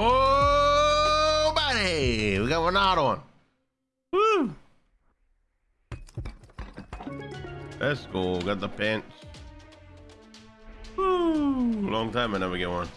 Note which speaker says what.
Speaker 1: Oh, buddy, we got one out on. Woo! Let's go. Got the pants. Woo! Long time I never get one.